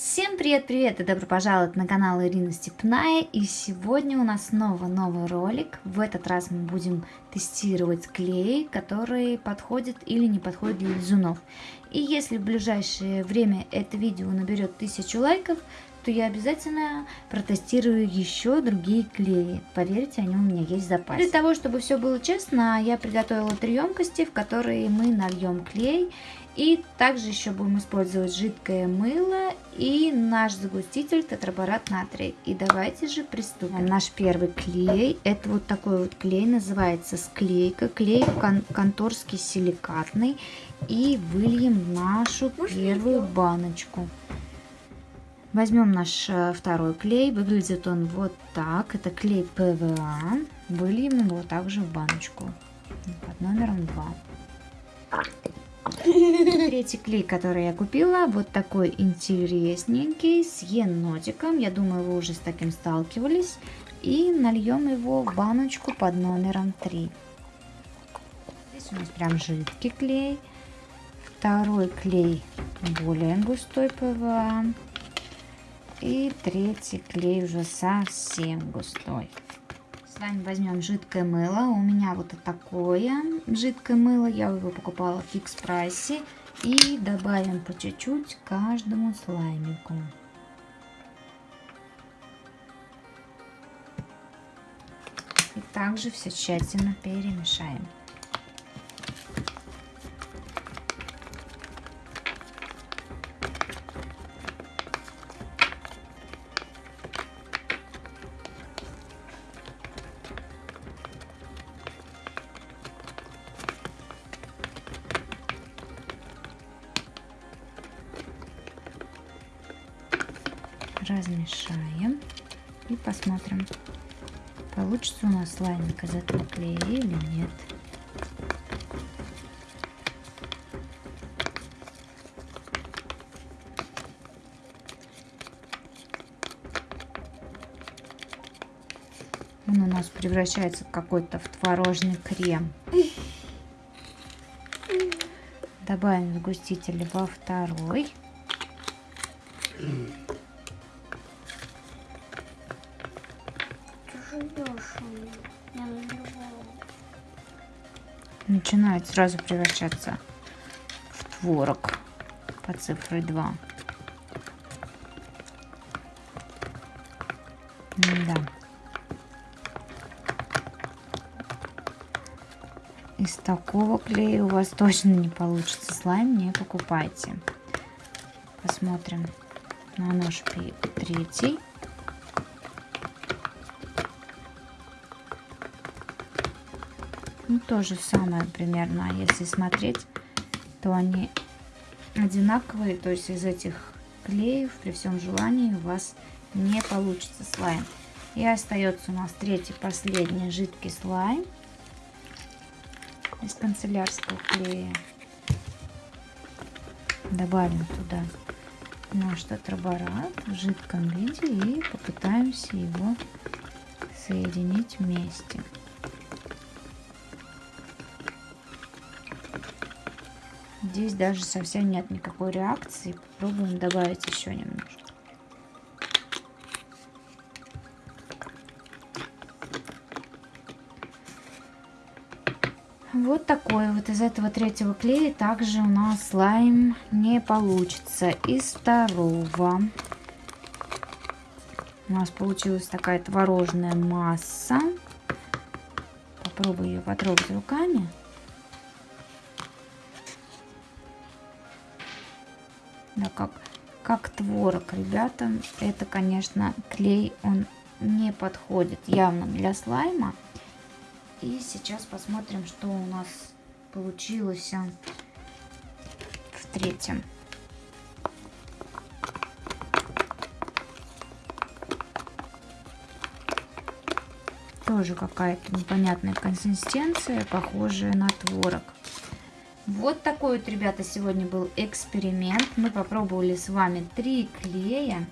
Всем привет-привет и добро пожаловать на канал Ирина Степная и сегодня у нас снова новый ролик. В этот раз мы будем тестировать клей, который подходит или не подходит для лизунов. И если в ближайшее время это видео наберет тысячу лайков, то я обязательно протестирую еще другие клеи. Поверьте, они у меня есть в запасе. Для того, чтобы все было честно, я приготовила три емкости, в которые мы нальем клей и также еще будем использовать жидкое мыло и наш загуститель тетраборат натрия. И давайте же приступим. Наш первый клей, это вот такой вот клей, называется склейка. Клей кон конторский силикатный. И выльем нашу первую баночку. Возьмем наш э, второй клей. Выглядит он вот так. Это клей ПВА. Выльем его также в баночку под номером 2. Третий клей, который я купила, вот такой интересненький, с енотиком. Я думаю, вы уже с таким сталкивались. И нальем его в баночку под номером 3. Здесь у нас прям жидкий клей. Второй клей более густой ПВА. И третий клей уже совсем густой. С вами возьмем жидкое мыло. У меня вот такое жидкое мыло. Я его покупала в фикс прайсе. И добавим по чуть-чуть каждому слаймику. И также все тщательно перемешаем. Размешаем и посмотрим, получится у нас слаймик из этого клея или нет. Он у нас превращается какой-то в творожный крем. Добавим сгуститель во второй. Начинает сразу превращаться в творог по цифре 2. Да. Из такого клея у вас точно не получится слайм, не покупайте. Посмотрим на наш третий. Ну, то же самое примерно, если смотреть, то они одинаковые, то есть из этих клеев при всем желании у вас не получится слайм. И остается у нас третий, последний жидкий слайм из канцелярского клея. Добавим туда наш тетраборат в жидком виде и попытаемся его соединить вместе. Здесь даже совсем нет никакой реакции. Попробуем добавить еще немножко. Вот такой вот из этого третьего клея также у нас слайм не получится. Из второго у нас получилась такая творожная масса. Попробую ее потрогать руками. Да, как, как творог, ребята. Это, конечно, клей, он не подходит явно для слайма. И сейчас посмотрим, что у нас получилось в третьем. Тоже какая-то непонятная консистенция, похожая на творог. Вот такой вот, ребята, сегодня был эксперимент. Мы попробовали с вами три клея.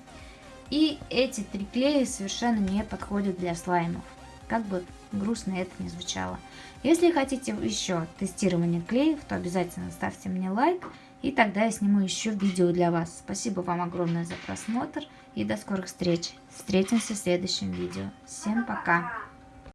И эти три клея совершенно не подходят для слаймов. Как бы грустно это ни звучало. Если хотите еще тестирование клеев, то обязательно ставьте мне лайк И тогда я сниму еще видео для вас. Спасибо вам огромное за просмотр и до скорых встреч. Встретимся в следующем видео. Всем пока!